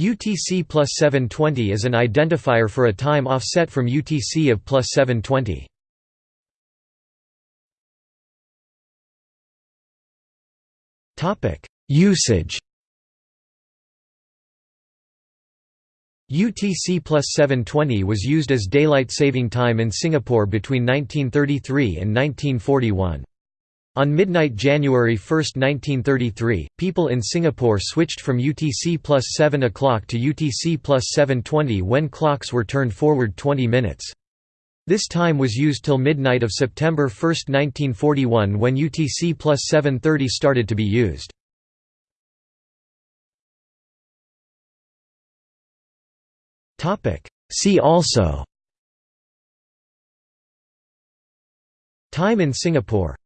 UTC plus 720 is an identifier for a time offset from UTC of plus 720. Usage UTC plus 720 was used as daylight saving time in Singapore between 1933 and 1941. On midnight January 1, 1933, people in Singapore switched from UTC plus 7 o'clock to UTC plus 720 when clocks were turned forward 20 minutes. This time was used till midnight of September 1, 1941 when UTC plus 730 started to be used. See also Time in Singapore